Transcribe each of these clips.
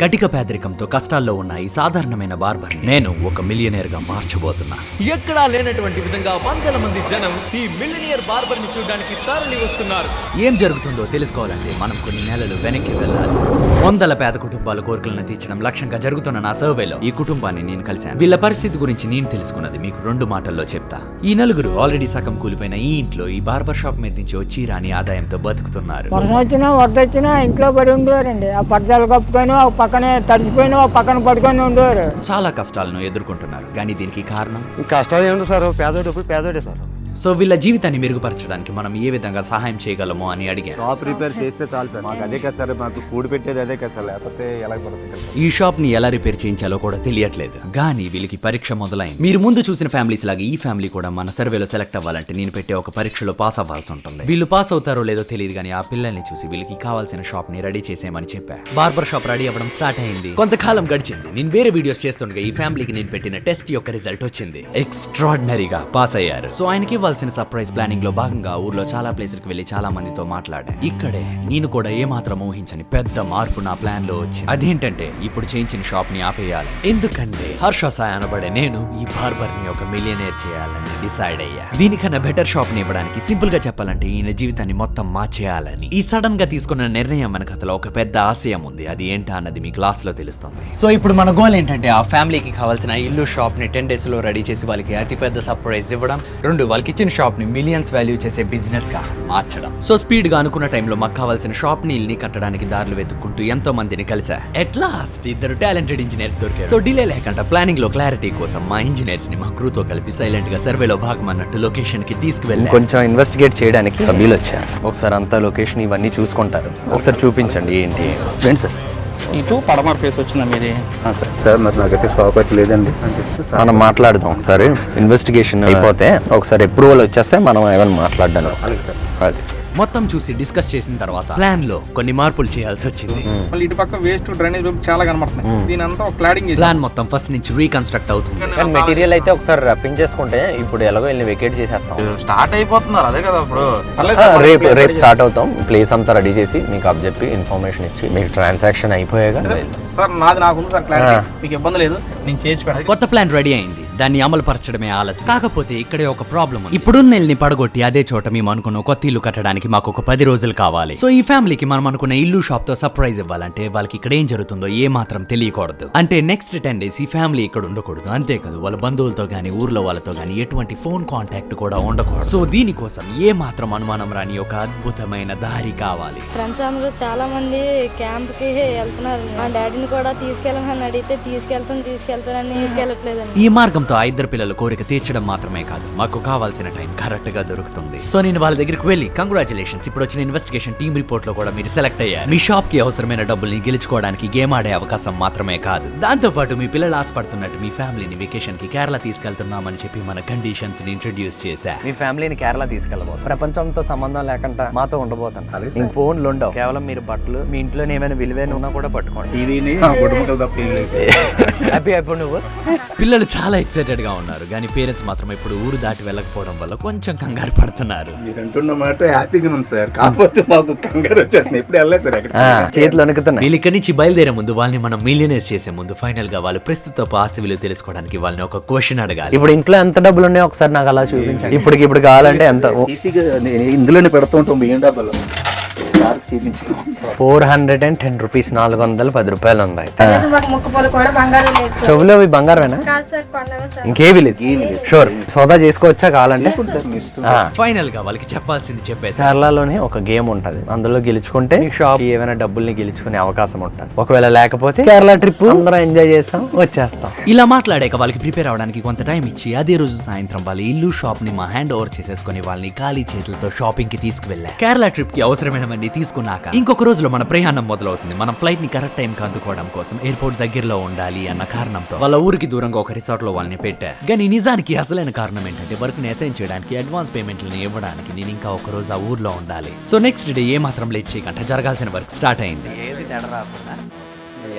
కటిక పేదరికంతో కష్టాల్లో ఉన్న ఈ సాధారణమైన బార్బర్ నేను ఒక మిలియనేర్గా మార్చబోతున్నా. ఎక్కడా లేనటువంటి విధంగా వందల మంది జనం ఈ మిలినియర్ బార్బర్ని చూడడానికి తరలి వస్తున్నారు. ఏం జరుగుతుందో తెలుసుకోవాలంటే మనం కొన్ని నెలలు వెనక్కి వెళ్ళాలి. వందల పేద కుటుంబాల కోరికలను తీర్చడం లక్ష్యంగా జరుగుతున్న నా సర్వేలో ఈ కుటుంబాన్ని నేను కలిశాను. వీళ్ళ పరిస్థితి గురించి నేను తెలుసుకున్నది మీకు రెండు మాటల్లో చెప్తా. ఈ నలుగురు ఆల్రెడీ సగం కూలిపోయిన ఈ ఇంట్లో ఈ బార్బర్ షాప్ మీద నుంచి వచ్చి రాని ఆదాయంతో బతుకుతున్నారు. ఇంట్లో పడి ఉండేవారండి ఆ పరదాలు కప్పుకొని పక్కనే తడిచిపోయిన పక్కన పడుకొని ఉండేవారు. చాలా కష్టాలను ఎదుర్కొంటున్నారు. కానీ దీనికి కారణం? ఈ కష్టాలు ఏమిటి సార్? పేదోడు పేదోడే సార్. సో వీళ్ళ జీవితాన్ని మెరుగుపరచడానికి మనం ఏ విధంగా సహాయం చేయగలమో అని అడిగాను షాప్ రిపేర్ చేస్తే చాలు సార్. మాకు అదే కదా సార్ మాకు కూడి పెట్టేది అదే కదా సార్. లేకపోతే ఎలా ఈ షాప్ని ఎలా రిపేర్ చేయించాలో కూడా తెలియట్లేదు. కానీ వీళ్ళకి పరీక్ష మొదలైంది. మీరు ముందు చూసిన ఫ్యామిలీస్ లాగా ఈ ఫ్యామిలీ కూడా మన సర్వేలో సెలెక్ట్ అవ్వాలంటే నేను పెట్టే ఒక పరీక్షలో పాస్ అవ్వాల్సి ఉంటుంది. వీళ్ళు పాస్ అవుతారో లేదో తెలియదు కానీ ఆ పిల్లల్ని చూసి వీళ్ళకి కావాల్సిన షాప్ని రెడీ చేసేయమని చెప్పా. బార్బర్ షాప్ రెడీ అవ్వడం స్టార్ట్ అయింది. కొంతకాలం గడిచింది. నేను వేరే వీడియోస్ చేస్తుండగా ఈ ఫ్యామిలీకి నేను పెట్టిన టెస్ట్ యొక్క రిజల్ట్ వచ్చింది. ఎక్స్ట్రాడినరీగా పాస్ అయ్యారు. సో ఆయనకి ఇవ్వాల్సిన సర్ప్రైజ్ ప్లానింగ్లో భాగంగా ఊర్లో చాలా ప్లేసులకు వెళ్ళి చాలా మందితో మాట్లాడాను. ఇక్కడే నేను కూడా ఏమాత్రం ఊహించని పెద్ద మార్పు నా ప్లాన్లో వచ్చింది. అదేంటంటే ఇప్పుడు చేయించిన షాప్ని ఆపేయాలి. ఎందుకంటే హర్ష సాయ్ అనబడే నేను ఈ బార్బర్ని ఒక మిలియనేర్ చేయాలని డిసైడ్ అయ్యా. దీనికన్నా బెటర్ షాప్ని ఇవ్వడానికి సింపుల్గా చెప్పాలంటే ఈయన జీవితాన్ని మొత్తం మార్చేయాలని. ఈ సడన్గా తీసుకున్న నిర్ణయం మన కథలో ఒక పెద్ద ఆశయం ఉంది. అది ఏంటా అన్నది మీ క్లాస్లో తెలుస్తుంది. సో ఇప్పుడు మన గోల్ ఏంటంటే ఆ ఫ్యామిలీకి కావాల్సిన ఇల్లు షాప్ని టెన్ డేస్లో రెడీ చేసి వాళ్ళకి అతి పెద్ద సర్ప్రైజ్ ఇవ్వడం. రెండు వాళ్ళకి ఇచ్చిన షాప్ని మిలియన్స్ వాల్యూ చేసే బిజినెస్గా మార్చడం. సో స్పీడ్గా అనుకున్న టైంలో మాకు కావాల్సిన షాప్ని ఇల్ని కట్టడానికి దారులు వెతుక్కుంటూ ఎంతో మందిని కలిసా ఎట్ లాస్ట్ ఇద్దరు టాలెంటెడ్ ఇంజనీర్స్ దొరికారు. సో డిలే లేకుండా ప్లానింగ్లో క్లారిటీ కోసం మా ఇంజనీర్స్ని మా క్రూతో కలిపి సైలెంట్గా సర్వేలో భాగం అన్నట్టు లొకేషన్కి తీసుకువెళ్ళి. కొంచెం ఇన్వెస్టిగేట్ చేయడానికి సభ్యులు వచ్చారు ఒకసారి అంతా లొకేషన్ ఇవన్నీ చూసుకుంటారు. ఒకసారి చూపించండి ఏంటి? Friend sir. ఇటు పడమర ఫేస్ వచ్చిందా మీది? సార్. సార్ మరి నాకైతే అయితే లేదండి. మనం మాట్లాడదాం ఒకసారి. ఇన్వెస్టిగేషన్ అయిపోతే ఒకసారి అప్రూవల్ వచ్చేస్తే మనం ఏమైనా సార్. అది. మొత్తం చూసి డిస్కస్ చేసిన తర్వాత ప్లాన్లో కొన్ని మార్పులు చేయాల్సి వచ్చింది. మళ్ళీ ఇటు పక్క వేస్ట్ డ్రైనేజ్ చాలా కనబడుతున్నాయి. దీని అంతా ఒక క్లాడింగ్ ప్లాన్ మొత్తం ఫస్ట్ నుంచి రీకన్స్ట్రక్ట్ అవుతుంది. కానీ మెటీరియల్ అయితే ఒకసారి రప్పించేసుకుంటే ఇప్పుడు ఎలాగో వెళ్ళి వెకేట్ చేసేస్తాం. స్టార్ట్ అయిపోతున్నారు అదే కదా ఇప్పుడు. రేపు రేపు స్టార్ట్ అవుతాం. ప్లేస్ అంతా రెడీ చేసి మీకు అప్ చెప్పి ఇన్ఫర్మేషన్ ఇచ్చి మీకు ట్రాన్సాక్షన్ అయిపోయాక సార్ నాది నాకుంది సార్ క్లారిటీ. మీకు ఇబ్బంది లేదు నేను చేసి కొత్త ప్లాన్ రెడీ అయింది. దాన్ని అమలు పరచడమే ఆలస్యం. కాకపోతే ఇక్కడే ఒక ప్రాబ్లం ఉంది. ఇప్పుడు నెల్ని పడగొట్టి అదే చోట మేము అనుకున్న కొత్త ఇల్లు కట్టడానికి మాకు ఒక పది రోజులు కావాలి. సో ఈ ఫ్యామిలీకి మనం అనుకున్న ఇల్లు షాప్తో సర్ప్రైజ్ ఇవ్వాలంటే వాళ్ళకి ఇక్కడ ఏం జరుగుతుందో ఏ మాత్రం తెలియకూడదు. అంటే నెక్స్ట్ టెన్ డేస్ ఈ ఫ్యామిలీ ఇక్కడ ఉండకూడదు. అంతేకాదు వాళ్ళ బంధువులతో గానీ ఊర్లో వాళ్ళతో గానీ ఎటువంటి ఫోన్ కాంటాక్ట్ కూడా ఉండకూడదు. సో దీనికోసం ఏ మాత్రం అనుమానం రాని ఒక అద్భుతమైన దారి కావాలి. ఫ్రెండ్స్ అందరూ చాలా మంది క్యాంప్కి వెళ్తున్నారు. మా డాడీని కూడా తీసుకెళ్ళమని అడిగితే తీసుకెళ్తాను తీసుకెళ్తానని తీసుకెళ్ళట్లేదండి. ఈ మార్గంతో ఆ ఇద్దరు పిల్లల కోరిక తీర్చడం మాత్రమే కాదు. మాకు కావాల్సిన టైం కరెక్ట్గా దొరుకుతుంది. సో నేను వాళ్ళ దగ్గరికి వెళ్ళి కంగ్రాచులేషన్స్ ఇప్పుడు వచ్చిన ఇన్వెస్టిగేషన్ టీమ్ రిపోర్ట్లో కూడా మీరు సెలెక్ట్ అయ్యారు. మీ షాప్కి అవసరమైన డబ్బుల్ని గెలుచుకోవడానికి గేమ్ ఆడే అవకాశం మాత్రమే కాదు. దాంతో పాటు మీ పిల్లలు ఆశపడుతున్నట్టు మీ ఫ్యామిలీని వెకేషన్కి కేరళ తీసుకెళ్తున్నామని చెప్పి మన కండిషన్స్ని ఇంట్రడ్యూస్ చేశా. మీ ఫ్యామిలీని కేరళ తీసుకెళ్ళబోతాం. ప్రపంచంతో సంబంధం లేకుండా మాతో ఉండబోతాను ఇంక ఫోన్లు ఉండవు. కేవలం మీరు బట్టలు మీ ఇంట్లో ఏమైనా విలువైన ఉన్నా కూడా పట్టుకోండి. టీవీని హ్యాపీ అయిపోయి నువ్వు. పిల్లలు చాలా ఎక్సైటెడ్గా ఉన్నారు. కానీ పేరెంట్స్ మాత్రం ఇప్పుడు ఊరు దాటి వెళ్ళకపోవడం వల్ల కొంచెం కంగారు పడుతున్నారు. మీరు అంటున్న మాట హ్యాపీగా ఉంది సార్. కాకపోతే మాకు కంగారు వచ్చేస్తుంది. ఎప్పుడు వెళ్ళలేదు సార్ చేతులు వణుకుతున్నాయి. వీళ్ళు ఇక్కడి నుంచి బయలుదేరే ముందు వాళ్ళని మనం మిలియనర్స్ చేసే ముందు ఫైనల్గా వాళ్ళ ప్రస్తుత ఆస్తి విలువ తెలుసుకోవడానికి వాళ్ళని ఒక క్వశ్చన్ అడగాలి. ఇప్పుడు ఇంట్లో ఎంత డబ్బులు ఉన్నాయో ఒకసారి నాకు అలా చూపించండి. ఇప్పటికి ఇప్పుడు కావాలంటే ఎంత? ఇందులోనే పెడుతుంటాం బియ్యం డబ్బాలో. Four hundred and ten rupees నాలుగు వందల పది రూపాయలు సార్. చెవులో ఇవి బంగారమేనా? కాదు సార్ కొండవే సార్. ఇంకేవి లేదు. షూర్. సోదా చేసుకోవచ్చా కావాలంటే? ఫైనల్గా వాళ్ళకి చెప్పాల్సింది చెప్పేసి. కేరళలోనే ఒక గేమ్ ఉంటది. అందులో గెలుచుకుంటే షాప్. ఏమైనా డబ్బుల్ని గెలుచుకునే అవకాశం ఉంటుంది. ఒకవేళ లేకపోతే కేరళ ట్రిప్. అందరం ఎంజాయ్ చేస్తాం వచ్చేస్తాం. ఇలా మాట్లాడాక వాళ్ళకి ప్రిపేర్ అవడానికి కొంత టైం ఇచ్చి అదే రోజు సాయంత్రం వాళ్ళ ఇల్లు షాప్ని మా హ్యాండ్ ఓవర్ చేసేసుకుని వాళ్ళని ఖాళీ చేతులతో షాపింగ్కి తీసుకువెళ్ళా. కేరళ ట్రిప్కి అవసరమైనవన్నీ తీసుకున్నాక ఇంకొక రోజులో మన ప్రయాణం మొదలవుతుంది. మనం ఫ్లైట్ని కరెక్ట్ టైం కి అందుకోవడం కోసం ఎయిర్పోర్ట్ దగ్గరలో ఉండాలి అన్న కారణంతో వాళ్ళ ఊరికి దూరంగా ఒక రిసార్ట్లో వాళ్ళని పెట్టారు కానీ నిజానికి అసలైన కారణం ఏంటంటే వర్క్ని అసైన్ చేయడానికి అడ్వాన్స్ పేమెంట్లను ఇవ్వడానికి నేను ఇంకా ఒక రోజు ఆ ఊర్లో ఉండాలి. సో నెక్స్ట్ డే ఏ మాత్రం లేట్ చేయకుండా జరగాల్సిన వర్క్ స్టార్ట్ అయింది.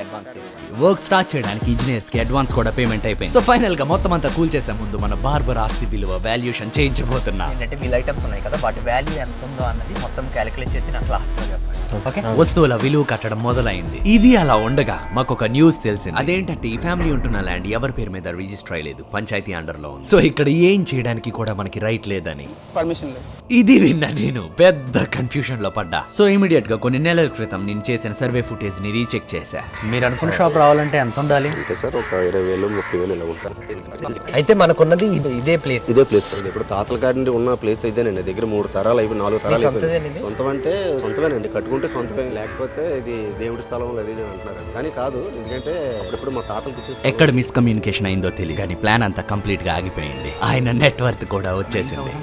అడ్వాన్స్ వర్క్ స్టార్ట్ చేయడానికి ఇంజనీర్స్కి అడ్వాన్స్ కూడా పేమెంట్ అయిపోయింది. సో ఫైనల్గా మొత్తం అంతా కూల్ చేసే ముందు మన బార్బర్ ఆస్తి విలువ వాల్యుయేషన్ చేయించబోతున్నా. ఏంటంటే వీళ్ళ ఐటమ్స్ ఉన్నాయి కదా వాటి వాల్యూ ఎంత ఉందో అన్నది మొత్తం క్యాలిక్యులేట్ చేసి నా క్లాస్లో చెప్పండి. ఓకే? వస్తువుల విలువ కట్టడం మొదలైంది. ఇది అలా ఉండగా మాకు ఒక న్యూస్ తెలిసింది. అదేంటంటే ఈ ఫ్యామిలీ ఉంటున్న ల్యాండ్ ఎవరి పేరు మీద రిజిస్టర్ అయ్యలేదు. పంచాయతీ అండర్లో ఉంది. సో ఇక్కడ ఏం చేయడానికి కూడా మనకి రైట్ లేదని. పర్మిషన్ లేదు. ఇది విన్నా నేను పెద్ద కన్ఫ్యూజన్లో పడ్డా. సో ఇమీడియట్గా కొన్ని నెలల క్రితం నేను చేసిన సర్వే ఫుటేజ్ని రీచెక్ చేశా. మీరు అనుకున్న షాప్ రావాలంటే ఎంత ఉండాలి? అంటే సార్ ఒక ఇరవై వేలు ముప్పై వేలు ఇలా ఉంటారు అయితే మనకున్నది ఇది- ఇదే ప్లేస్ ఇదే ప్లేస్ సార్. ఇప్పుడు తాతల కాడి నుండి ఉన్న ప్లేస్ ఇదేనండి దగ్గర మూడు తరాలు అయిపోయి నాలుగు తరాలు సొంతదేనా అయిపోయింది ఇది? సొంతం అంటే సొంతమేనండి. కట్టుకుంటే సొంతమే లేకపోతే ఇది దేవుడి స్థలం ఇది అని అంటున్నారు. కానీ కాదు ఎందుకంటే అప్పుడప్పుడు మా తాతలకు ఇచ్చేస్తాం ఎక్కడ మిస్కమ్యూనికేషన్ అయిందో తెలియదు కానీ ప్లాన్ అంతా కంప్లీట్గా ఆగిపోయింది. ఆయన నెట్వర్క్ కూడా వచ్చేసింది.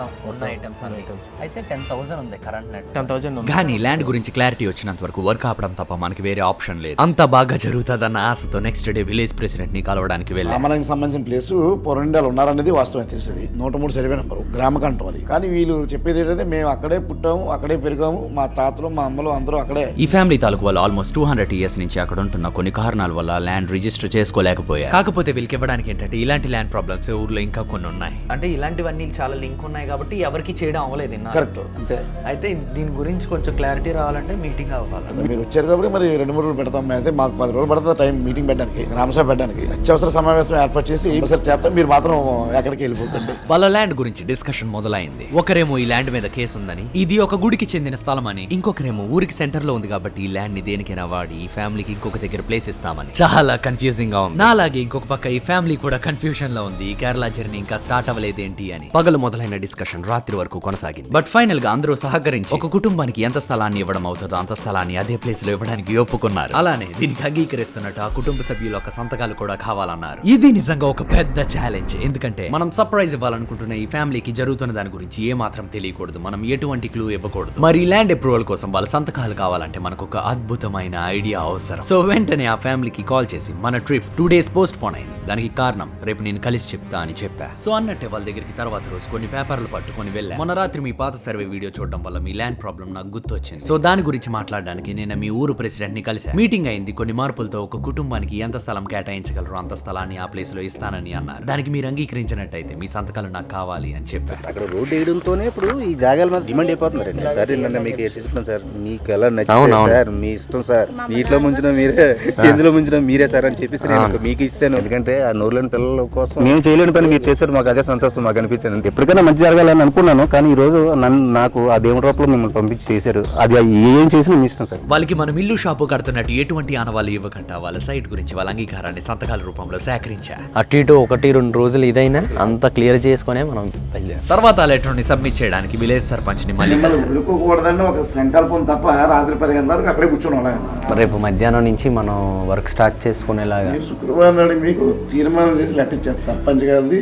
మొత్తం ఉన్న ఐటమ్స్ అన్ని. అయితే టెన్ థౌసండ్ ఉంది కరెంట్ నెట్ టెన్ థౌసండ్ కానీ ల్యాండ్ గురించి క్లారిటీ వచ్చినంత వరకు వర్క్ ఆపడం తప్ప మనకి వేరే ఆప్షన్ లేదు. అంత బాగా జరుగుతుందన్న ఆశతో నెక్స్ట్ డే విలేజ్ ప్రెసిడెంట్ని కలవడానికి వెళ్ళా రామలంకి సంబంధించిన ప్లేస్ పొరండాలు ఉన్నారనేది వాస్తవం తెలిసింది. నూట మూడు సర్వే నెంబరు గ్రామ కంఠం అది. కానీ వీళ్ళు చెప్పేది ఏంటంటే మేము అక్కడే పుట్టాము అక్కడే పెరిగాము మా తాతలు మా అమ్మలు అందరూ అక్కడే. ఈ ఫ్యామిలీ తాలూకు వాళ్ళు ఆల్మోస్ట్ టూ హండ్రెడ్ ఇయర్స్ నుంచి అక్కడ ఉంటున్న కొన్ని కారణాల వల్ల ల్యాండ్ రిజిస్టర్ చేసుకోలేకపోయారు. కాకపోతే వీళ్ళకి ఇవ్వడానికి ఏంటంటే ఇలాంటి ల్యాండ్ ప్రాబ్లమ్స్ ఊర్లో ఇంకా కొన్ని ఉన్నాయి. అంటే ఇలాంటివన్నీ చాలా లింక్ ఉన్నాయి కాబట్టి ఎవరికి చేయడం అవ్వలేదు. కరెక్ట్ అంతే. అయితే దీని గురించి కొంచెం క్లారిటీ రావాలంటే మీటింగ్ అవ్వాలి. మీరు వచ్చారు కాబట్టి మరి రెండు మూడు రోజులు పెడతాం. అయితే మాకు పది రోజులు పడుతుంది టైం మీటింగ్ పెట్టడానికి గ్రామసభ పెట్టడానికి. అత్యవసర సమావేశం ఏర్పాటు చేసి ఒకసారి చేస్తాం. మీరు మాత్రం ఎక్కడికి వెళ్ళిపోతుంది వాళ్ళ ల్యాండ్ గురించి డిస్కషన్ మొదలైంది. ఒకరేమో ఈ ల్యాండ్ మీద కేసు ఉందని ఇది ఒక గుడికి చెందిన స్థలం అని ఇంకొకరేమో ఊరికి సెంటర్లో ఉంది కాబట్టి ఈ ల్యాండ్ని దేనికైనా వాడి ఈ ఫ్యామిలీకి ఇంకొక దగ్గర ప్లేస్ ఇస్తామని. చాలా కన్ఫ్యూజింగ్గా ఉంది. నాలాగే ఇంకొక పక్క ఈ ఫ్యామిలీ కూడా కన్ఫ్యూజన్లో ఉంది. ఈ కేరళ జర్నీ ఇంకా స్టార్ట్ అవ్వలేదేంటి అని. పగలు మొదలైన డిస్కషన్ రాత్రి వరకు కొనసాగింది. బట్ ఫైనల్గా అందరూ సహకరించి ఒక కుటుంబానికి ఎంత స్థలాన్ని ఇవ్వడం అవుతుందో అంత స్థలాన్ని అదే ప్లేస్లో ఇవ్వడానికి ఒప్పుకున్నారు. అలానే దీనికి అంగీకరిస్తున్నట్టు ఆ కుటుంబ సభ్యుల యొక్క సంతకాలు కూడా కావాలన్నారు. ఇది నిజంగా ఒక పెద్ద ఛాలెంజ్ ఎందుకంటే మనం సర్ప్రైజ్ ఇవ్వాలనుకుంటున్న ఈ ఫ్యామిలీకి జరుగుతున్న దాని గురించి ఏ మాత్రం తెలియకూడదు. మనం ఎటువంటి క్లూ ఇవ్వకూడదు. మరి ల్యాండ్ అప్రూవల్ కోసం వాళ్ళ సంతకాలు కావాలంటే మనకు ఒక అద్భుతమైన ఐడియా అవసరం. సో వెంటనే ఆ ఫ్యామిలీకి కాల్ చేసి మన trip two days postpone అయింది. దానికి కారణం రేపు నేను కలిసి చెప్తా అని చెప్పా. సో అన్నట్టే వాళ్ళ దగ్గరికి తర్వాత రోజు కొన్ని పేపర్లు పట్టుకొని వెళ్ళా. మొన్న రాత్రి మీ పాత సర్వే వీడియో చూడడం వల్ల మీ ల్యాండ్ ప్రాబ్లం నాకు గుర్తొచ్చింది. సో దాని గురించి మాట్లాడడానికి నేను మీ ఊరు ప్రెసిడెంట్ని కలిసా మీటింగ్ అయింది కొన్ని మార్పులతో ఒక కుటుంబానికి ఎంత స్థలం కేటాయించగలరో అంత స్థలాన్ని ఆ ప్లేస్లో ఇస్తానని అన్నారు. దానికి మీరు అంగీకరించినట్టయితే మీ సంతకాలు నాకు కావాలి అని చెప్పారు. అక్కడ రోడ్డు వేయడంతోనే ఇప్పుడు ఈ జాగాల మీద డిమాండ్ అయిపోతున్నారండి సార్ మీకు చెప్తాను సార్? మీకు ఎలా నచ్చింది సార్ మీ ఇష్టం సార్. నీటిలో ముంచిన మీరే ఎందులో ముంచిన మీరే సార్ అని చెప్పేసి నేను మీకు ఇస్తాను ఎందుకంటే ఆ నోరులేని పిల్లల కోసం మేము చేయలేని పని మీరు చేశారు మాకు అదే సంతోషం మాకు అనిపించింది. ఎప్పటికైనా మంచి జరగాలని అనుకున్నాను కానీ ఈ రోజు నన్ను నాకు ఆ దేవుడి రూపంలో మిమ్మల్ని పంపించి చేశారు. అది ఏం చేసినా మీ ఇష్టం సార్. వాళ్ళకి మనం ఇల్లు షాపు కడుతున్నట్టు ఎటువంటి ఆనవాళ్ళు ఇవ్వకుండా వాళ్ళ సైట్ గురించి వాళ్ళ అంగీకారాన్ని సంతకాల రూపంలో సేకరించా. అటు ఇటు ఒకటి రెండు రోజులు ఇదైనా అంత క్లియర్ చేసుకునే మనం బయలుదేరాం తర్వాత ఆ లెటర్ని సబ్మిట్ చేయడానికి విలేజ్ సర్పంచ్ని మళ్ళీ కలిసాం. ఒక సంకల్పం తప్ప రాత్రి పది గంటలకు అక్కడే కూర్చొని రేపు మధ్యాహ్నం నుంచి మనం వర్క్ స్టార్ట్ చేసుకునేలాగా. శుక్రవారం నాడు మీకు తీర్మానం చేసి లెటర్ ఇచ్చారు. సర్పంచ్ గారిది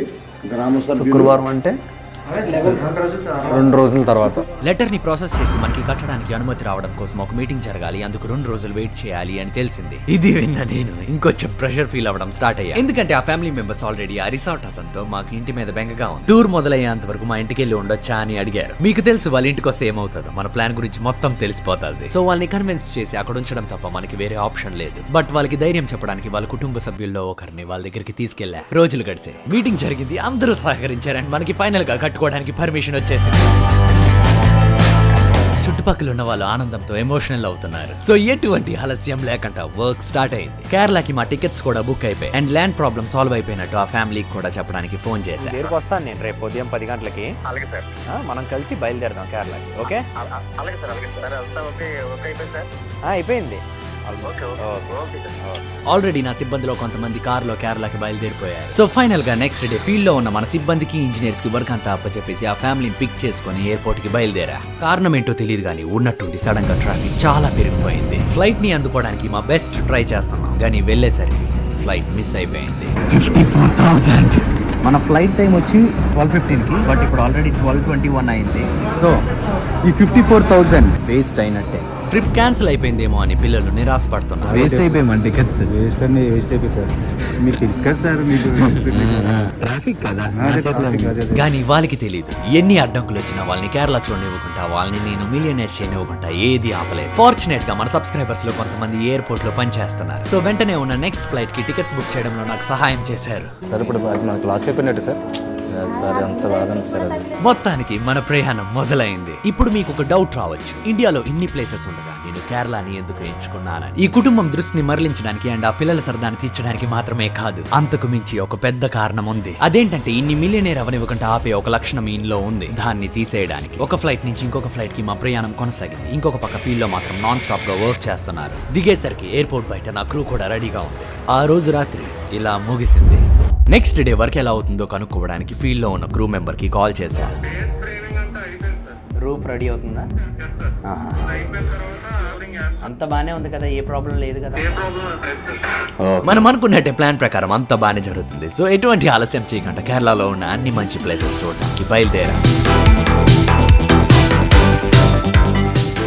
గ్రామ సభ్యులు. శుక్రవారం అంటే? రెండు రోజుల తర్వాత. లెటర్ని ప్రాసెస్ చేసి మనకి కట్టడానికి అనుమతి రావడం కోసం ఒక మీటింగ్ జరగాలి అందుకు రెండు రోజులు వెయిట్ చేయాలి అని తెలిసింది. ఇది విన్న నేను ఇంకొంచెం ప్రెషర్ ఫీల్ అవ్వడం స్టార్ట్ అయ్యా. ఎందుకంటే ఆ ఫ్యామిలీ మెంబర్స్ ఆల్రెడీ ఆ రిసార్ట్ అతనితో మాకు ఇంటి మీద బెంగగా ఉంది. టూర్ మొదలయ్యేంత వరకు మా ఇంటికి వెళ్ళి ఉండొచ్చా అని అడిగారు. మీకు తెలుసు వాళ్ళ ఇంటికి వస్తే ఏమవుతుందో మన ప్లాన్ గురించి మొత్తం తెలిసిపోతుంది. సో వాళ్ళని కన్విన్స్ చేసి అక్కడ ఉంచడం తప్ప మనకి వేరే ఆప్షన్ లేదు. బట్ వాళ్ళకి ధైర్యం చెప్పడానికి వాళ్ళ కుటుంబ సభ్యుల్లో ఒకరిని వాళ్ళ దగ్గరికి తీసుకెళ్ళా రోజులు గడిచే మీటింగ్ జరిగింది అందరూ సహకరించారు అండ్ మనకి ఫైనల్గా కట్టుకోవడానికి పర్మిషన్ వచ్చేసింది. చుట్టుపక్కల ఉన్న వాళ్ళు ఆనందంతో ఎమోషనల్ అవుతున్నారు. సో ఎటువంటి ఆలస్యం లేకుండా వర్క్ స్టార్ట్ అయింది. కేరళకి మా టికెట్స్ కూడా బుక్ అయిపోయాయి. అండ్ ల్యాండ్ ప్రాబ్లం సాల్వ్ అయిపోయినట్టు ఆ ఫ్యామిలీకి కూడా చెప్పడానికి ఫోన్ చేశాను దగ్గరకు వస్తాను నేను రేపు ఉదయం పది గంటలకి. అలాగే సార్. ఆ, మనం కలిసి బయలుదేరదాం కేరళకి ఓకే? అలాగే సార్ అలాగే సార్. అంతా ఓకే ఓకే అయిపోయింది సార్. ఆల్రెడీ నా సిబ్బందిలో కొంతమంది కారులో కేరళకి బయలుదేరిపోయారు. సో ఫైనల్గా నెక్స్ట్ డే ఫీల్డ్లో ఉన్న మన సిబ్బందికి ఇంజనీర్స్కి వర్క్ అంతా అప్పచెప్పేసి ఆ ఫ్యామిలీని పిక్ చేసుకుని ఎయిర్పోర్ట్కి బయలుదేరా. కారణం ఏంటో తెలియదు కానీ ఉన్నట్టుండి సడన్గా ట్రాఫిక్ చాలా పెరిగిపోయింది. ఫ్లైట్ని అందుకోవడానికి మా బెస్ట్ ట్రై చేస్తున్నాం కానీ వెళ్ళేసరికి ఫ్లైట్ మిస్ అయిపోయింది. మన ఫ్లైట్ టైం వచ్చి ట్వెల్వ్ ఫిఫ్టీన్కి బట్ ఇప్పుడు ఆల్రెడీ ట్వెల్వ్ ట్వంటీ వన్ అయింది. సో ఈ ఫిఫ్టీ ఫోర్ థౌజండ్ వేస్ట్ అయినట్టే. ట్రిప్ క్యాన్సిల్ అయిపోయిందేమో అని పిల్లలు నిరాశపడుతున్నారు. వేస్ట్ అయిపోయాం టికెట్స్ వేస్ట్ అండి వేస్ట్ అయిపోయి సార్. మీకు తెలుసు కదా సార్ మీకు ట్రాఫిక్ కదా. కానీ వాళ్ళకి తెలియదు ఎన్ని అడ్డంకులు వచ్చినా వాళ్ళని కేరళ చూడనివ్వకుండా వాళ్ళని నేను మిలియనర్స్ చేయనివ్వకుండా ఏది ఆపలేదు ఫార్చునేట్గా మన సబ్స్క్రైబర్స్లో కొంతమంది ఎయిర్పోర్ట్లో పనిచేస్తున్నారు. సో వెంటనే ఉన్న నెక్స్ట్ ఫ్లైట్కి టికెట్స్ బుక్ చేయడంలో నాకు సహాయం చేశారు. సార్ ఇప్పుడు మనకు లాస్ అయిపోయినట్టు సార్. సార్ ఎంత సార్ అది. మొత్తానికి మన ప్రయాణం మొదలైంది. ఇప్పుడు మీకు ఒక డౌట్ రావచ్చు. ఇండియాలో ఇన్ని ప్లేసెస్ ఉండగా నేను కేరళని ఎందుకు ఎంచుకున్నానని ఈ కుటుంబం దృష్టిని మరలించడానికి అండ్ ఆ పిల్లల సరదాన్ని తీర్చడానికి మాత్రమే కాదు అంతకు మించి ఒక పెద్ద కారణం ఉంది. అదేంటంటే ఇన్ని మిలియనేర్ అవనివ్వకుండా ఆపే ఒక లక్షణం ఈయనలో ఉంది. దాన్ని తీసేయడానికి ఒక ఫ్లైట్ నుంచి ఇంకొక ఫ్లైట్కి మా ప్రయాణం కొనసాగింది. ఇంకొక పక్క ఫీల్డ్లో మాత్రం నాన్ స్టాప్గా వర్క్ చేస్తున్నారు. దిగేసరికి ఎయిర్పోర్ట్ బయట నా క్రూ కూడా రెడీగా ఉంది. ఆ రోజు రాత్రి ఇలా ముగిసింది. నెక్స్ట్ డే వర్క్ ఎలా అవుతుందో కనుక్కోవడానికి ఫీల్డ్లో ఉన్న క్రూ మెంబర్కి కాల్ చేశా. రూఫ్ రెడీ అవుతుందా. అంత బానే ఉంది కదా ఏ ప్రాబ్లం లేదు కదా? మనం అనుకున్నట్టే ప్లాన్ ప్రకారం అంతా బాగానే జరుగుతుంది. సో ఎటువంటి ఆలస్యం చేయకుండా కేరళలో ఉన్న అన్ని మంచి ప్లేసెస్ చూడడానికి బయలుదేరా.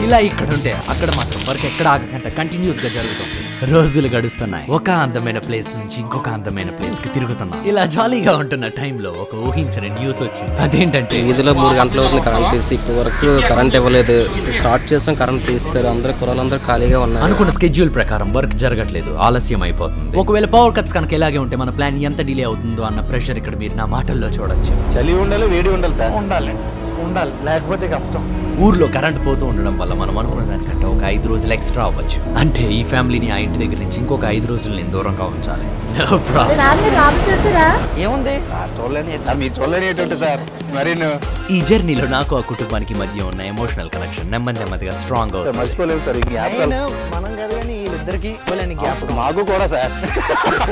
ఇలా ఇక్కడ ఉంటే అక్కడ మాత్రం వర్క్ ఎక్కడ ఆగకుండా కంటిన్యూస్గా జరుగుతుంది. రోజులు గడుస్తున్నాయి. ఒక అందమైన ప్లేస్ నుంచి ఇంకొక అందమైన ప్లేస్కి తిరుగుతున్నాం. ఇలా జాలీగా ఉంటున్న టైంలో ఒక ఊహించని న్యూస్ వచ్చింది. అదేంటంటే వీధిలో మూడు గంటల వరకు కరెంట్ తీసి ఇప్పటి వరకు కరెంట్ ఇవ్వలేదు. స్టార్ట్ చేసాం కరెంట్ తీస్తారు అందరూ కుర్రాళ్ళందరూ ఖాళీగా ఉన్నారు. అనుకున్న స్కెడ్యూల్ ప్రకారం వర్క్ జరగట్లేదు. ఆలస్యం అయిపోతుంది. ఒకవేళ పవర్ కట్స్ కనుక ఇలాగే ఉంటే మన ప్లాన్ ఎంత డిలే అవుతుందో అన్న ప్రెషర్ ఇక్కడ మీరు నా మాటల్లో చూడొచ్చు. చలి ఉండాలి వేడి ఉండాలి సార్. ఉండాలండి. ఉండాలి. లేకపోతే కష్టం. ఊర్లో కరెంట్ పోతూ ఉండడం వల్ల మనం అనుకున్న దానికంటే ఒక ఐదు రోజులు ఎక్స్ట్రా అవ్వచ్చు. అంటే ఈ ఫ్యామిలీని ఆ ఇంటి దగ్గర నుంచి ఇంకొక ఐదు రోజులు నేను దూరంగా ఉంచాలి. ఏముంది? ఈ జర్నీలో నాకు ఆ కుటుంబానికి మధ్య ఉన్న ఎమోషనల్ కనెక్షన్ నెమ్మది నెమ్మదిగా స్ట్రాంగ్ అవుతుంది. సార్ ఈ గ్యాప్ మాకు కూడా సార్.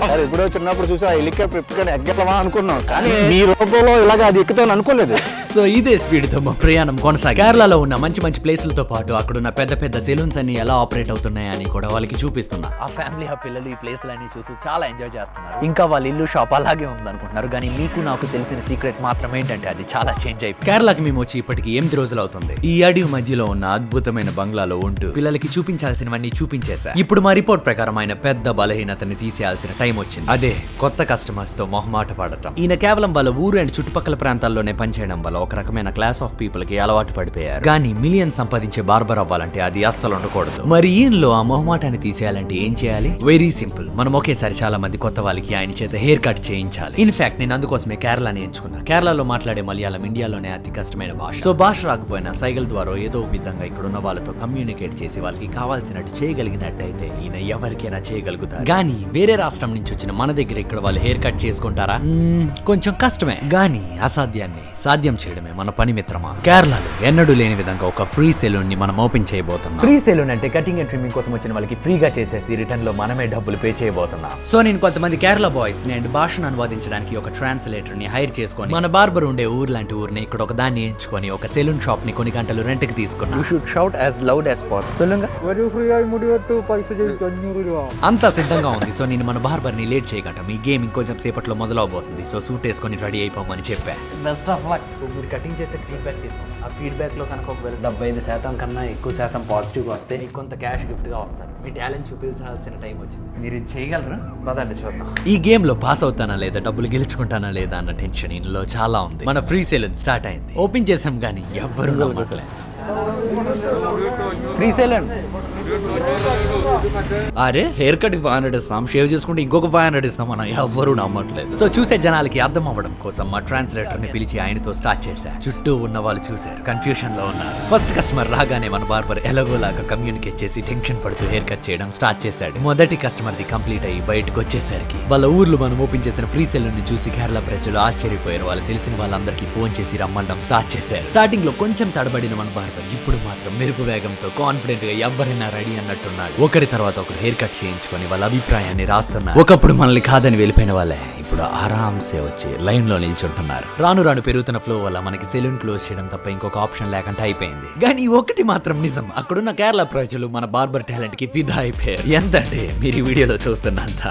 సార్ ఎప్పుడో చిన్నప్పుడు చూసి ఆ హెలికాప్టర్ ఎగ్గలమా అనుకున్నాం. కానీ మీ రూపంలో ఇలాగ అది ఎక్కుతాను అనుకోలేదు. సో ఇదే స్పీడ్తో మా ప్రయాణం కొనసాగి కేరళలో ఉన్న మంచి మంచి ప్లేసులతో పాటు అక్కడ ఉన్న పెద్ద పెద్ద సెలూన్స్ అన్ని ఎలా ఆపరేట్ అవుతున్నాయని కూడా వాళ్ళకి చూపిస్తున్నా. ఆ ఫ్యామిలీ ఆ పిల్లలు ఈ ప్లేస్లన్నీ చూసి చాలా ఎంజాయ్ చేస్తున్నారు. ఇంకా వాళ్ళ ఇల్లు షాప్ అలాగే ఉందనుకుంటున్నారు. కానీ మీకు నాకు తెలిసిన సీక్రెట్ మాత్రం ఏంటంటే అది చాలా చేంజ్ అయిపోయింది. కేరళకి మేము వచ్చి ఇప్పటికి ఎనిమిది రోజులు అవుతుంది. ఈ అడవి మధ్యలో ఉన్న అద్భుతమైన బంగ్లాలో ఉంటూ పిల్లలకి చూపించాల్సినవన్నీ చూపించేశా. ఇప్పుడు మా రిపోర్ట్ ప్రకారం ఆయన పెద్ద బలహీనతని తీసేయాల్సిన టైం వచ్చింది. అదే కొత్త కస్టమర్స్తో మొహమాట పడటం. ఈయన కేవలం వాళ్ళ ఊరు అండ్ చుట్టుపక్కల ప్రాంతాల్లోనే పనిచేయడం వల్ల ఒక రకమైన క్లాస్ ఆఫ్ పీపుల్కి అలవాటు పడిపోయారు. కానీ మిలియన్ సంపాదించే బార్బర్ అవ్వాలంటే అది అస్సలు ఉండకూడదు. మరి ఈయనలో ఆ మొహమాటాన్ని తీసేయాలంటే ఏం చేయాలి? వెరీ సింపుల్ మనం ఒకేసారి చాలా మంది కొత్త వాళ్ళకి ఆయన చేత హెయిర్ కట్ చేయించాలి. ఇన్ఫాక్ట్ నేను అందుకోసమే కేరళని ఎంచుకున్నా. కేరళలో మాట్లాడే మలయాళం ఇండియాలోనే అతి కష్టమైన భాష. సో భాష రాకపోయినా సైగల్ ద్వారా ఏదో ఒక విధంగా ఇక్కడ ఉన్న వాళ్ళతో కమ్యూనికేట్ చేసి వాళ్ళకి కావాల్సినట్టు చేయగలిగినట్టయితే ఈయన ఎవరికైనా చేయగలుగుతారు. కానీ వేరే రాష్ట్రం నుంచి వచ్చిన మన దగ్గర ఇక్కడ వాళ్ళు హెయిర్ కట్ చేసుకుంటారా? మ్మ్, కొంచెం కష్టమే. కానీ అసాధ్యాన్ని సాధ్యం చేయడమే మన పని మిత్రమా? కేరళలో ఎన్నడూ లేని విధంగా ఒక ఫ్రీ సెలూన్ని మనం ఓపెన్ చేయబోతున్నాం. ఫ్రీ సెలూన్ అంటే కటింగ్ అండ్ ట్రిమ్మింగ్ కోసం వచ్చిన వాళ్ళకి ఫ్రీగా చేసేసి రిటర్న్లో మనమే డబ్బులు పే చేయబోతున్నాం. సో నేను కొంతమంది కేరళ బాయ్స్ని అండ్ భాషను అనువాదించడానికి ఒక ట్రాన్స్లేటర్ని హైర్ చేసుకొని మన బార్బర్ ఉండే ఊరు లాంటి ఊరిని ఇక్కడ ఒక దాన్ని ఎంచుకొని ఒక సెలూన్ షాప్ని కొన్ని గంటలు రెంట్కి తీసుకున్నా. You should shout as loud as pass అంతా సిద్ధంగా ఉంది. సో నేను మన బార్బర్ని లేట్ చేయగట. మీ గేమ్ ఇంకొంచెం సేపట్లో మొదలవబోతుంది. సో సూట్ వేసుకొని రెడీ అయిపోమని చెప్పా. బెస్ట్ ఆఫ్ లక్ మీరు కటింగ్ చేసే ఫీడ్బ్యాక్ తీసుకోండి. ఆ ఫీడ్బ్యాక్లో కనుక ఒకవేళ డెబ్బై ఐదు శాతం కన్నా ఎక్కువ శాతం పాజిటివ్గా వస్తే కొంత క్యాష్ గిఫ్ట్గా వస్తారు. మీ టాలెంట్ చూపించాల్సిన టైం వచ్చింది. మీరు ఇది చేయగలరు? పదండి చూద్దాం. ఈ గేమ్లో పాస్ అవుతానా లేదా? డబ్బులు గెలుచుకుంటానా లేదా అన్న టెన్షన్ ఇందులో చాలా ఉంది. మన ఫ్రీ సేల్ స్టార్ట్ అయింది. ఓపెన్ చేసాం కానీ ఎవ్వరూ ఫ్రీ సేల్ అరే హెయిర్ కట్ ఫైవ్ హండ్రెడ్ ఇస్తాం. షేవ్ చేసుకుంటే ఇంకొక ఫైవ్ హండ్రెడ్ ఇస్తాం మనం ఎవ్వరూ నమ్మట్లేదు. సో చూసే జనాలకి అర్థం అవ్వడం కోసం మా ట్రాన్స్లేటర్ని పిలిచి ఆయనతో స్టార్ట్ చేశా. చుట్టూ ఉన్న వాళ్ళు చూశారు. కన్ఫ్యూషన్లో ఉన్నారు. ఫస్ట్ కస్టమర్ రాగానే మన బార్బర్ ఎలాగోలాగా కమ్యూనికేట్ చేసి టెన్షన్ పడుతూ హెయిర్ కట్ చేయడం స్టార్ట్ చేశాడు. మొదటి కస్టమర్ ది కంప్లీట్ అయ్యి బయటకు వచ్చేసరికి వాళ్ళ ఊర్లో మనం ఓపెన్ చేసిన ఫ్రీ సెలూన్ని చూసి కేరళ ప్రజలు ఆశ్చర్యపోయారు. వాళ్ళు తెలిసిన వాళ్ళందరికీ ఫోన్ చేసి రమ్మడం స్టార్ట్ చేశారు. స్టార్టింగ్లో కొంచెం తడబడిన మన బార్బర్ ఇప్పుడు మాత్రం మెరుపు వేగంతో కాన్ఫిడెంట్గా ఎవరైనా రెడీ అన్నట్టున్నాడు. ఒకరి తర్వాత ఒకరు హెయిర్ కట్ చేయించుకొని వాళ్ళ అభిప్రాయాన్ని రాస్తున్నారు. ఒకప్పుడు మనల్ని కాదని వెళ్ళిపోయిన వాళ్ళే ఇప్పుడు ఆరాంసే వచ్చి లైన్లో నిల్చుంటున్నారు. రాను రాను పెరుగుతున్న ఫ్లో వల్ల మనకి సెలూన్ క్లోజ్ చేయడం తప్ప ఇంకొక ఆప్షన్ లేకుండా అయిపోయింది. కానీ ఒకటి మాత్రం నిజం అక్కడున్న కేరళ ప్రజలు మన బార్బర్ టాలెంట్కి ఫిదా అయిపోయారు. ఎంత అంటే మీరు ఈ వీడియోలో చూస్తున్నంత.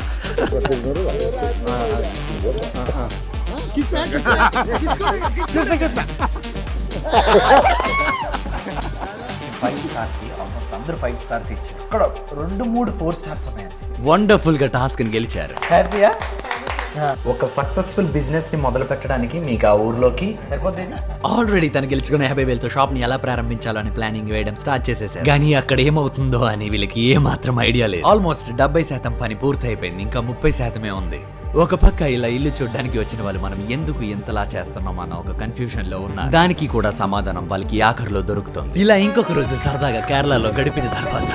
ఫైవ్ స్టార్స్కి ఆల్మోస్ట్ అందరూ ఫైవ్ స్టార్స్ ఇచ్చారు. ఇక్కడ రెండు మూడు ఫోర్ స్టార్స్ ఉన్నాయి వండర్ఫుల్గా టాస్క్ని గెలిచారు. హ్యాపీయా ఒక సక్సెస్ఫుల్ బిజినెస్ని మొదలు పెట్టడానికి మీకు ఆ ఊర్లోకి సరిపోతుంది ఆల్రెడీ తను గెలుచుకున్న యాభై వేలతో షాప్ని ఎలా ప్రారంభించాలో అని ప్లానింగ్ వేయడం స్టార్ట్ చేసేసారు కానీ అక్కడ ఏమవుతుందో అని వీళ్ళకి ఏ మాత్రం ఐడియా లేదు. ఆల్మోస్ట్ డెబ్బై శాతం పని పూర్తయిపోయింది. ఇంకా ముప్పై శాతమే ఉంది. ఒక పక్క ఇలా ఇల్లు చూడడానికి వచ్చిన వాళ్ళు మనం ఎందుకు ఎంతలా చేస్తున్నాం అన్న ఒక కన్ఫ్యూజన్లో ఉన్నారు. దానికి కూడా సమాధానం వాళ్ళకి ఆఖరిలో దొరుకుతుంది. ఇలా ఇంకొక రోజు సరదాగా కేరళలో గడిపిన తర్వాత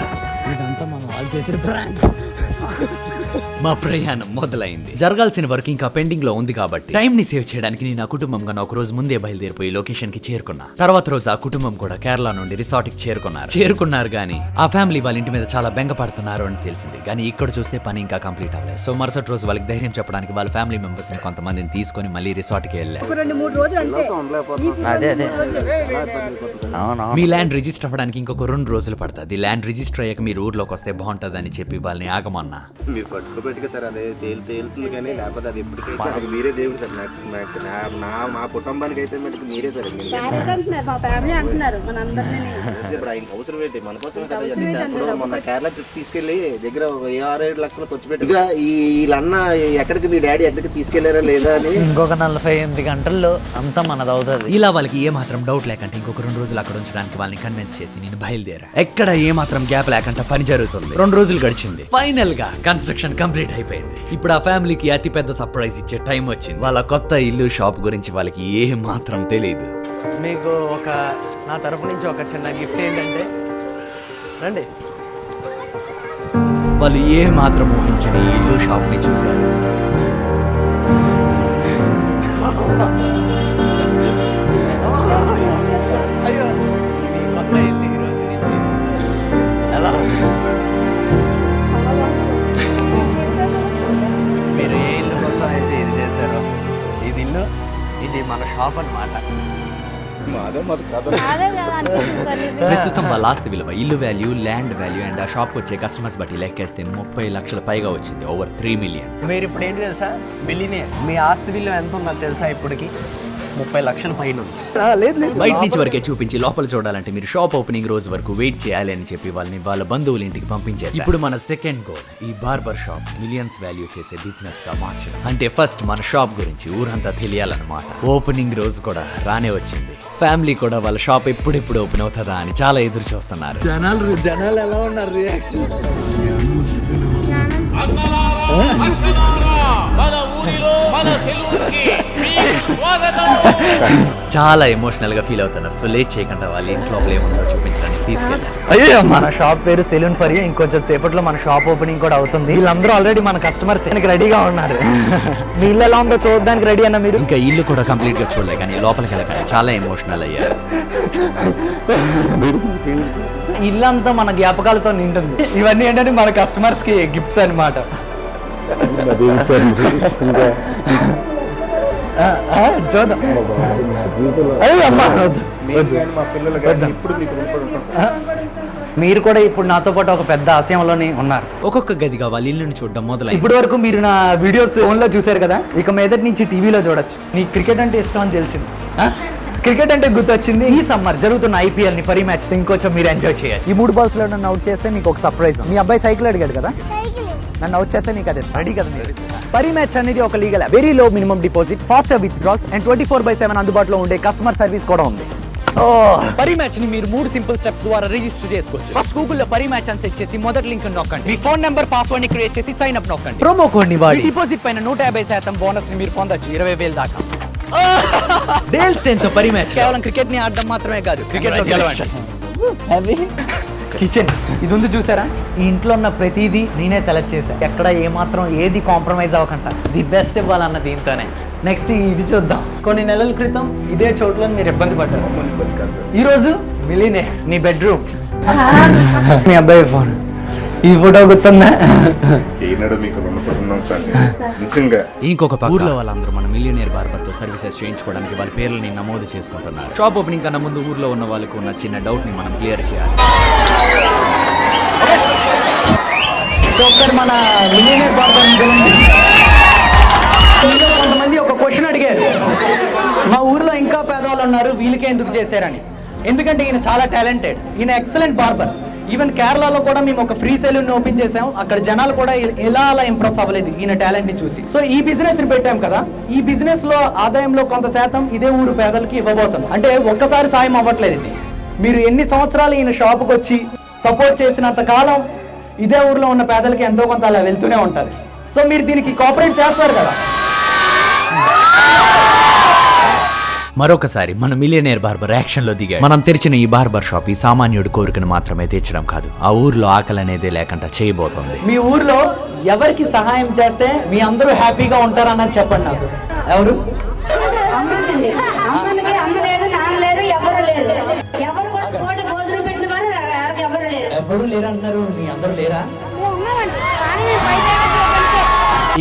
ఇదంతా మనం వాళ్ళు చేసిన మా ప్రయాణం మొదలైంది. జరగాల్సిన వర్క్ ఇంకా పెండింగ్లో ఉంది కాబట్టి టైం ని సేవ్ చేయడానికి నేను నా కుటుంబం కన్నా ఒక రోజు ముందే బయలుదేరిపోయి లొకేషన్కి చేరుకున్నా. తర్వాత రోజు ఆ కుటుంబం కూడా కేరళ నుండి రిసార్ట్కి చేరుకున్నారు. చేరుకున్నారు కానీ ఆ ఫ్యామిలీ వాళ్ళ ఇంటి మీద చాలా బెంగ పడుతున్నారు అని తెలిసింది. కానీ ఇక్కడ చూస్తే పని ఇంకా కంప్లీట్ అవ్వలేదు. సో మరుసటి రోజు వాళ్ళకి ధైర్యం చెప్పడానికి వాళ్ళ ఫ్యామిలీ మెంబర్స్ని కొంతమందిని తీసుకొని మళ్ళీ రిసార్ట్కి వెళ్ళారు రెండు మూడు రోజులు అంతే. అదే అదే. అవును మీ ల్యాండ్ రిజిస్టర్ అవ్వడానికి ఇంకొక రెండు రోజులు పడుతుంది. ల్యాండ్ రిజిస్టర్ అయ్యాక మీరు ఊర్లోకి వస్తే బాగుంటుందని చెప్పి వాళ్ళని ఆగమన్నా. పట్టుకోబెట్టుగా సార్ అదే తేలి తేలుతుంది కానీ లేకపోతే అది ఎప్పటికైతే అది మీరే దేవుడు సార్. నాకు నాకు నా- నా మా కుటుంబానికి అయితే మటుకు మీరే సార్ ఇంక పేరెంట్ అంటున్నారు మా ఫ్యామిలీ అంటున్నారు మన అందరినీ ఇప్పుడు ఆయనకి అవసరం ఏంటి? మన కోసమే కదా ఇవన్నీ మొన్న కేరళ ట్రిప్ తీసుకెళ్ళి దగ్గర ఒక వెయ్యి ఆరు ఏడు లక్షలు ఖర్చు పెట్టి. ఇక ఈ వీళ్ళన్న ఎక్కడికి మీ డాడీ ఎక్కడికి తీసుకెళ్ళారా లేదా అని? ఇంకొక నలభై ఎనిమిది గంటల్లో అంతా మనది అవుతుంది. ఇలా వాళ్ళకి ఏ మాత్రం డౌట్ లేకంటే ఇంకొక రెండు రోజులు అక్కడ ఉంచడానికి వాళ్ళని కన్విన్స్ చేసి నేను బయలుదేరా. ఎక్కడ ఏ మాత్రం గ్యాప్ లేకుండా పని జరుగుతుంది? రెండు రోజులు గడిచింది. ఫైనల్గా కన్స్ట్రక్షన్ కంప్లీట్ అయిపోయింది. ఇప్పుడు ఆ ఫ్యామిలీకి అతి పెద్ద సర్ప్రైజ్ ఇచ్చే టైం వచ్చింది. వాళ్ళ కొత్త ఇల్లు షాప్ గురించి వాళ్ళకి ఏ మాత్రం తెలియదు మీకు ఒక నా తరపు నుంచి ఒక చిన్న గిఫ్ట్ ఏంటంటే రండి. వాళ్ళు ఏ మాత్రం ఊహించని ఇల్లు షాప్ని చూశారు. ఇల్లు ఇది మన షాప్ నిజంగా. ప్రస్తుతం వాళ్ళ ఆస్తి విలువ ఇల్లు వాల్యూ ల్యాండ్ వాల్యూ అండ్ ఆ షాప్ వచ్చే కస్టమర్స్ బట్టి లెక్కేస్తే ముప్పై లక్షల పైగా వచ్చింది ఓవర్ త్రీ మిలియన్ మీరు ఇప్పుడు ఏంటి తెలుసా? బిల్లీనే మీ ఆస్తి విలువ ఎంత ఉన్నది తెలుసా ఇప్పటికి? ముప్పై లక్షల పైన ఉంది. లేదు లేదు. బయట నుంచి వరకే చూపించి లోపల చూడాలంటే మీరు షాప్ ఓపెనింగ్ రోజు వరకు వెయిట్ చేయాలి అని చెప్పి వాళ్ళని వాళ్ళ బంధువుల ఇంటికి పంపించేసి ఇప్పుడు మన సెకండ్ గోల్ ఈ బార్బర్ షాప్ మిలియన్స్ వాల్యూ చేసే బిజినెస్గా మార్చడం. అంటే ఫస్ట్ మన షాప్ గురించి ఊరంతా తెలియాలన్నమాట. ఓపెనింగ్ రోజు కూడా రానే వచ్చింది. ఫ్యామిలీ కూడా వాళ్ళ షాప్ ఎప్పుడెప్పుడు ఓపెన్ అవుతుందా అని చాలా ఎదురు చూస్తున్నారు. జనాలు జనాలు ఎలా ఉన్నారు? రియాక్షన్ చాలా ఎమోషనల్గా ఫీల్ అవుతున్నారు. సో లేట్ చేయకుండా వాళ్ళ ఇంట్లో ఏముందో చూపించడానికి తీసుకెళ్ళారు అయ్యో మన షాప్ పేరు సెలూన్ ఫర్ యూ ఇంకొంచెం సేపట్లో మన షాప్ ఓపెనింగ్ కూడా అవుతుంది. వీళ్ళందరూ ఆల్రెడీ మన కస్టమర్స్ రెడీగా ఉన్నారు. మీ ఇల్లు ఎలా ఉందో చూడడానికి రెడీ అన్న మీరు? ఇంకా ఇల్లు కూడా కంప్లీట్గా చూడలే కానీ లోపలికి వెళ్ళగానే చాలా ఎమోషనల్ అయ్యారు. ఇల్లు అంతా మన జ్ఞాపకాలతో నింటుంది ఇవన్నీ ఏంటంటే మన కస్టమర్స్కి గిఫ్ట్స్ ఆ, చూద్దాం మీరు కూడా ఇప్పుడు నాతో పాటు ఒక పెద్ద ఆశయంలోనే ఉన్నారు. ఒక్కొక్క గదిగా వాళ్ళ ఇల్లుని చూడడం మొదలైంది. ఇప్పటి వరకు మీరు నా వీడియోస్ ఫోన్లో చూశారు కదా? ఇక మీదటి నుంచి టీవీలో చూడొచ్చు. నీకు క్రికెట్ అంటే ఇష్టం అని తెలిసింది? క్రికెట్ అంటే గుర్తొచ్చింది. ఈ సమ్మర్ జరుగుతున్న ఐపీఎల్ని పరి మ్యాచ్తో ఇంకొంచెం మీరు ఎంజాయ్ చేయాలి. ఈ మూడు బాల్స్లో నన్ను అవుట్ చేస్తే మీకు ఒక సర్ప్రైజ్ మీ అబ్బాయి సైకిల్ అడిగాడు కదా? నన్ను అవుట్ చేస్తే మీకు అదే. రెడీ కదా మీరు? పరి మ్యాచ్ అనేది ఒక legal very low minimum deposit faster withdrawals and twenty four by seven అందుబాటులో ఉండే కస్టమర్ సర్వీస్ కూడా ఉంది. పరి మ్యాచ్ని మీరు మూడు సింపుల్ స్టెప్స్ ద్వారా రిజిస్టర్ చేసుకోవచ్చు. ఫస్ట్ గూగుల్లో పరి మ్యాచ్ అని సెట్ చేసి మొదటి లింక్ నొక్కండి. మీ ఫోన్ నెంబర్ పాస్వర్డ్ని క్రియేట్ చేసి సైన్ అప్ నొక్కండి. ప్రోమో కోడ్ని వాడి. డిపాజిట్ పైన నూట యాభై శాతం బోనస్ని మీరు పొందొచ్చు. ఇరవై వేలు దాకా. డేల్ స్ట్రెంత్ పరి మ్యాచ్ కేవలం క్రికెట్ని ఆడడం మాత్రమే కాదు. క్రికెట్లో గెలవండి. కిచెన్. ఇది ఉంది చూసారా? ఈ ఇంట్లో ఉన్న ప్రతిదీ నేనే సెలెక్ట్ చేశాను ఎక్కడ ఏ మాత్రం ఏది కాంప్రమైజ్ అవ్వకుండా ది బెస్ట్ ఇవ్వాలన్న దీంతోనే. నెక్స్ట్ ఇది చూద్దాం. కొన్ని నెలల క్రితం ఇదే చోట్ల మీరు ఇబ్బంది పడ్డారు. ఈ రోజు మిలీనే మీ బెడ్రూమ్. మీ అబ్బాయి ఫోన్. ఈ ఫోటో గుర్తుందా? ఈనాడు మీకు రుణపడి ఉన్నాం సార్. నిజంగా. ఇంకొక పక్క. ఊర్లో వాళ్ళందరూ మన మిలియనియర్ బార్బర్తో సర్వీసెస్ చేయించుకోవడానికి వాళ్ళ పేర్లని నమోదు చేసుకుంటున్నారు. షాప్ ఓపెనింగ్ కన్నా ముందు ఊర్లో ఉన్న వాళ్ళకు ఉన్న చిన్న డౌట్ని మనం క్లియర్ చేయాలి. సో ఒకసారి మన మిలియనర్ బార్బర్ కొంతమంది ఒక క్వశ్చన్ అడిగారు. మా ఊర్లో ఇంకా పేదవాళ్ళు ఉన్నారు వీళ్ళకే ఎందుకు చేశారని. ఎందుకంటే ఈయన చాలా టాలెంటెడ్ ఈయన ఎక్సలెంట్ బార్బర్ ఈవెన్ కేరళలో కూడా మేము ఒక ఫ్రీ సెలూన్ ఓపెన్ చేసాం అక్కడ జనాలు కూడా ఎలా అలా ఇంప్రెస్ అవ్వలేదు ఈయన టాలెంట్ని చూసి. సో ఈ బిజినెస్ని పెట్టాం కదా. ఈ బిజినెస్లో ఆదాయంలో కొంత శాతం ఇదే ఊరు పేదలకి ఇవ్వబోతున్నాం. అంటే ఒక్కసారి సాయం అవ్వట్లేదు ఇది. మీరు ఎన్ని సంవత్సరాలు ఈయన షాప్కి వచ్చి సపోర్ట్ చేసినంత కాలం ఇదే ఊర్లో ఉన్న పేదలకి ఎంతో కొంత అలా వెళ్తూనే ఉంటారు. సో మీరు దీనికి కోఆపరేట్ చేస్తారు కదా. మరొకసారి మన మిలియనేర్ బార్బర్ యాక్షన్లో దిగాడు. మనం తెరిచిన ఈ బార్బర్ షాప్ ఈ సామాన్యుడి కోరికను మాత్రమే తీర్చడం కాదు. ఆ ఊర్లో ఆకలి అనేది లేకుండా చేయబోతోంది. మీ ఊర్లో ఎవరికి సహాయం చేస్తే మీ అందరూ హ్యాపీగా ఉంటారన్నది చెప్పండి నాకు. ఎవరు? అమ్మండి అమ్మకి అమ్మ లేదు నాన్న లేరు ఎవరు లేరు. ఎవరు కూడా కోటి భోజనం పెట్టిన వారు ఎవరికి ఎవరు లేరు. ఎవరు లేరంటున్నారు? మీ అందరూ లేరా?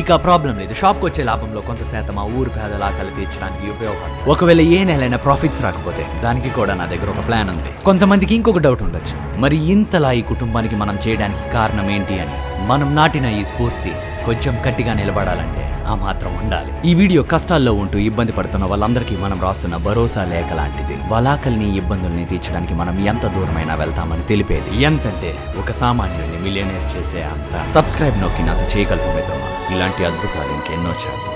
ఇక ప్రాబ్లం లేదు. షాప్కి వచ్చే లాభంలో కొంత శాతం ఆ ఊరు పేదల ఆకలి తీర్చడానికి ఉపయోగపడుతుంది ఒకవేళ ఏ నెలైనా ప్రాఫిట్స్ రాకపోతే దానికి కూడా నా దగ్గర ఒక ప్లాన్ ఉంది. కొంతమందికి ఇంకొక డౌట్ ఉండొచ్చు. మరి ఇంతలా ఈ కుటుంబానికి మనం చేయడానికి కారణం ఏంటి అని మనం నాటిన ఈ స్ఫూర్తి కొంచెం గట్టిగా నిలబడాలంటే ఆ మాత్రం ఉండాలి. ఈ వీడియో కష్టాల్లో ఉంటూ ఇబ్బంది పడుతున్న వాళ్ళందరికీ మనం రాస్తున్న భరోసా లేఖ లాంటిది. వాళ్ళ ఆకలిని ఇబ్బందుల్ని తీర్చడానికి మనం ఎంత దూరమైనా వెళ్తామని తెలిపేది. ఎంతంటే ఒక సామాన్యుడిని మిలియనేర్ చేసే అంత సబ్స్క్రైబ్ నొక్కి నాతో చేయగలరు మిత్రమా? ఇలాంటి అద్భుతాలు ఇంకెన్నో చేద్దాం.